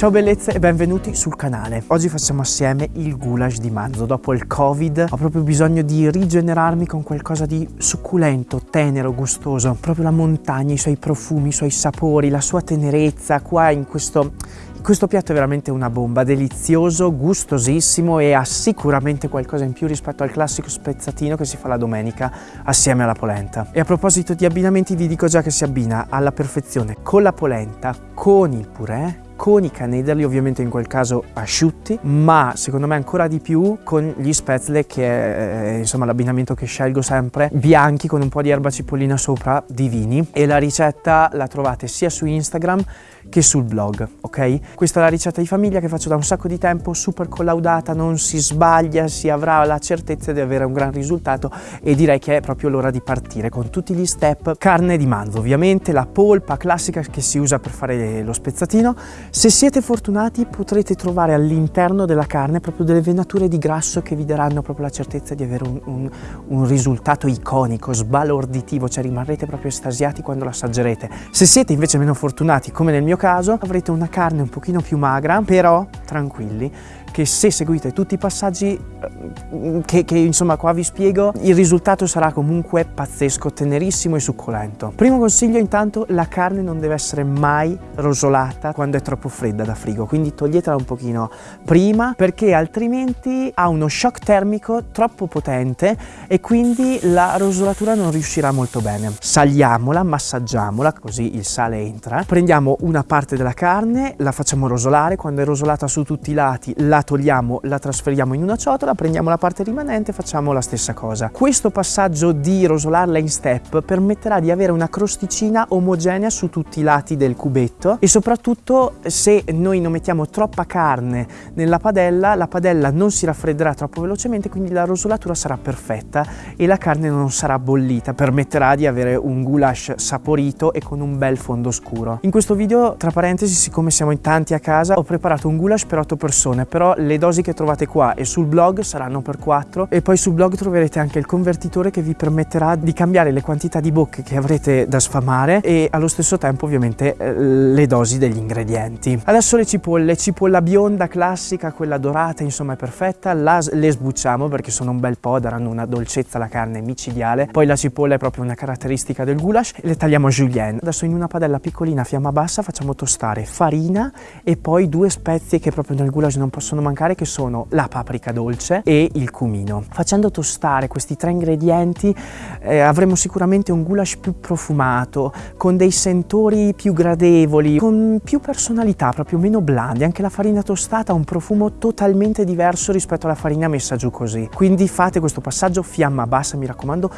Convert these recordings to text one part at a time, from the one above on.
Ciao bellezze e benvenuti sul canale. Oggi facciamo assieme il goulash di manzo. Dopo il covid ho proprio bisogno di rigenerarmi con qualcosa di succulento, tenero, gustoso. Proprio la montagna, i suoi profumi, i suoi sapori, la sua tenerezza qua in questo questo piatto è veramente una bomba, delizioso, gustosissimo e ha sicuramente qualcosa in più rispetto al classico spezzatino che si fa la domenica assieme alla polenta. E a proposito di abbinamenti vi dico già che si abbina alla perfezione con la polenta, con il purè, con i canederli, ovviamente in quel caso asciutti, ma secondo me ancora di più con gli spätzle che è insomma l'abbinamento che scelgo sempre, bianchi con un po' di erba cipollina sopra, divini. E la ricetta la trovate sia su Instagram che sul blog, ok? Questa è la ricetta di famiglia che faccio da un sacco di tempo, super collaudata, non si sbaglia, si avrà la certezza di avere un gran risultato e direi che è proprio l'ora di partire con tutti gli step. Carne di manzo, ovviamente, la polpa classica che si usa per fare lo spezzatino. Se siete fortunati potrete trovare all'interno della carne proprio delle venature di grasso che vi daranno proprio la certezza di avere un, un, un risultato iconico, sbalorditivo, cioè rimarrete proprio estasiati quando lo assaggerete. Se siete invece meno fortunati, come nel mio caso, avrete una carne un pochino più magra, però tranquilli, che se seguite tutti i passaggi eh, che, che, insomma qua vi spiego, il risultato sarà comunque pazzesco, tenerissimo e succolento. Primo consiglio intanto, la carne non deve essere mai rosolata quando è troppo fredda da frigo, quindi toglietela un pochino prima perché altrimenti ha uno shock termico troppo potente e quindi la rosolatura non riuscirà molto bene. Saliamola, massaggiamola, così il sale entra. Prendiamo una parte della carne, la facciamo rosolare, quando è rosolata su tutti i lati la la togliamo, la trasferiamo in una ciotola, prendiamo la parte rimanente e facciamo la stessa cosa. Questo passaggio di rosolarla in step permetterà di avere una crosticina omogenea su tutti i lati del cubetto e soprattutto se noi non mettiamo troppa carne nella padella, la padella non si raffredderà troppo velocemente, quindi la rosolatura sarà perfetta e la carne non sarà bollita, permetterà di avere un goulash saporito e con un bel fondo scuro. In questo video, tra parentesi, siccome siamo in tanti a casa, ho preparato un goulash per 8 persone, però le dosi che trovate qua e sul blog saranno per 4 e poi sul blog troverete anche il convertitore che vi permetterà di cambiare le quantità di bocche che avrete da sfamare e allo stesso tempo ovviamente eh, le dosi degli ingredienti. Adesso le cipolle, cipolla bionda classica, quella dorata insomma è perfetta, la, le sbucciamo perché sono un bel po', daranno una dolcezza alla carne micidiale, poi la cipolla è proprio una caratteristica del goulash le tagliamo a julienne. Adesso in una padella piccolina a fiamma bassa facciamo tostare farina e poi due spezie che proprio nel goulash non possono possono mancare che sono la paprika dolce e il cumino. Facendo tostare questi tre ingredienti eh, avremo sicuramente un goulash più profumato, con dei sentori più gradevoli, con più personalità, proprio meno blandi. Anche la farina tostata ha un profumo totalmente diverso rispetto alla farina messa giù così. Quindi fate questo passaggio fiamma bassa, mi raccomando,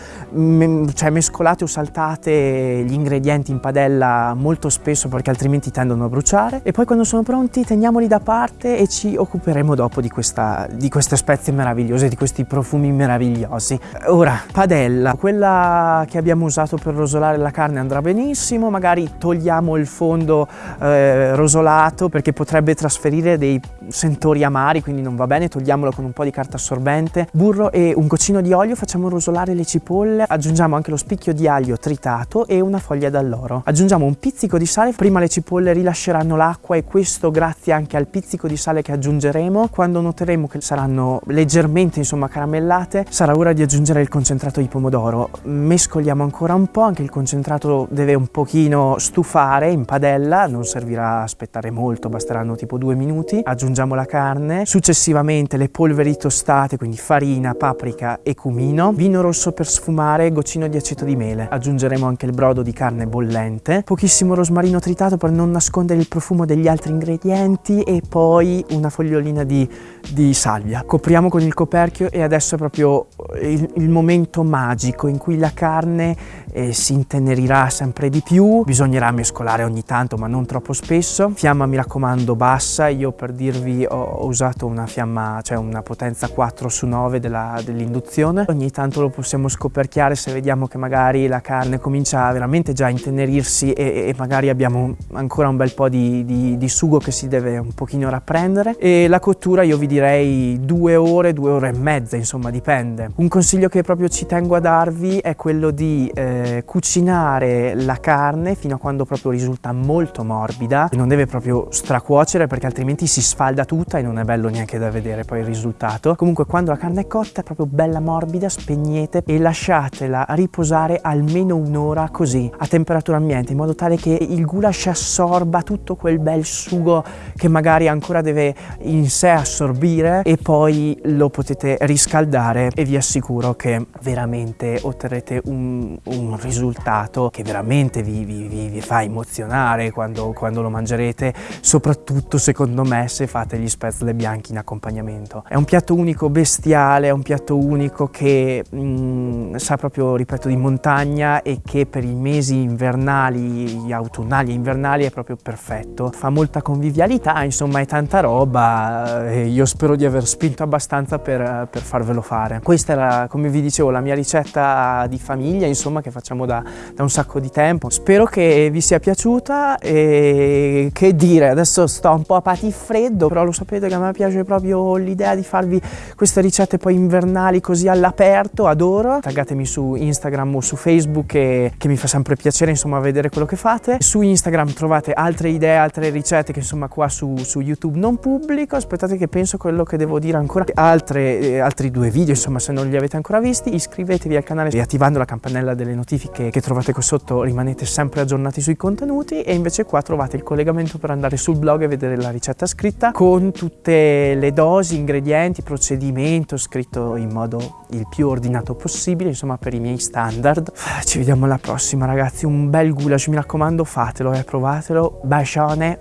cioè mescolate o saltate gli ingredienti in padella molto spesso perché altrimenti tendono a bruciare e poi quando sono pronti teniamoli da parte e ci occuperemo occuperemo dopo di, questa, di queste spezie meravigliose, di questi profumi meravigliosi. Ora, padella, quella che abbiamo usato per rosolare la carne andrà benissimo, magari togliamo il fondo eh, rosolato perché potrebbe trasferire dei sentori amari, quindi non va bene, togliamolo con un po' di carta assorbente. Burro e un goccino di olio, facciamo rosolare le cipolle, aggiungiamo anche lo spicchio di aglio tritato e una foglia d'alloro. Aggiungiamo un pizzico di sale, prima le cipolle rilasceranno l'acqua e questo grazie anche al pizzico di sale che aggiungeremo faremo quando noteremo che saranno leggermente insomma caramellate sarà ora di aggiungere il concentrato di pomodoro. Mescoliamo ancora un po' anche il concentrato deve un pochino stufare in padella non servirà aspettare molto basteranno tipo due minuti. Aggiungiamo la carne successivamente le polveri tostate quindi farina paprika e cumino vino rosso per sfumare goccino di aceto di mele. Aggiungeremo anche il brodo di carne bollente pochissimo rosmarino tritato per non nascondere il profumo degli altri ingredienti e poi una fogliolina lattina di, di salvia. Copriamo con il coperchio e adesso è proprio il, il momento magico in cui la carne eh, si intenerirà sempre di più. Bisognerà mescolare ogni tanto ma non troppo spesso. Fiamma mi raccomando bassa, io per dirvi ho, ho usato una fiamma, cioè una potenza 4 su 9 dell'induzione. Ogni tanto lo possiamo scoperchiare se vediamo che magari la carne comincia veramente già a intenerirsi e, e magari abbiamo ancora un bel po' di, di, di sugo che si deve un pochino rapprendere. E la cottura io vi direi due ore, due ore e mezza, insomma dipende. Un consiglio che proprio ci tengo a darvi è quello di eh, cucinare la carne fino a quando proprio risulta molto morbida, non deve proprio stracuocere perché altrimenti si sfalda tutta e non è bello neanche da vedere poi il risultato. Comunque quando la carne è cotta è proprio bella morbida, spegnete e lasciatela riposare almeno un'ora così a temperatura ambiente in modo tale che il goulash assorba tutto quel bel sugo che magari ancora deve in sé assorbire e poi lo potete riscaldare e vi assicuro che veramente otterrete un, un risultato che veramente vi, vi, vi, vi fa emozionare quando, quando, lo mangerete soprattutto secondo me se fate gli spätzle bianchi in accompagnamento. È un piatto unico bestiale è un piatto unico che mm, sa proprio ripeto di montagna e che per i mesi invernali autunnali e invernali è proprio perfetto. Fa molta convivialità insomma è tanta roba e io spero di aver spinto abbastanza per, per farvelo fare. Questa era, come vi dicevo, la mia ricetta di famiglia, insomma, che facciamo da, da un sacco di tempo. Spero che vi sia piaciuta e che dire, adesso sto un po' a patifreddo, però lo sapete che a me piace proprio l'idea di farvi queste ricette poi invernali così all'aperto, adoro. Taggatemi su Instagram o su Facebook che, che mi fa sempre piacere, insomma, vedere quello che fate. Su Instagram trovate altre idee, altre ricette che insomma qua su, su YouTube non pubblico. Aspettate che penso quello che devo dire ancora. Altre, eh, altri due video, insomma, se non li avete ancora visti, iscrivetevi al canale e attivando la campanella delle notifiche che trovate qui sotto rimanete sempre aggiornati sui contenuti e invece qua trovate il collegamento per andare sul blog e vedere la ricetta scritta con tutte le dosi, ingredienti, procedimento scritto in modo il più ordinato possibile, insomma per i miei standard. Ci vediamo alla prossima ragazzi, un bel goulash, mi raccomando fatelo eh, provatelo, bacione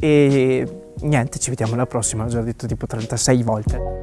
e niente, ci vediamo alla prossima, l'ho già detto tipo 36 volte.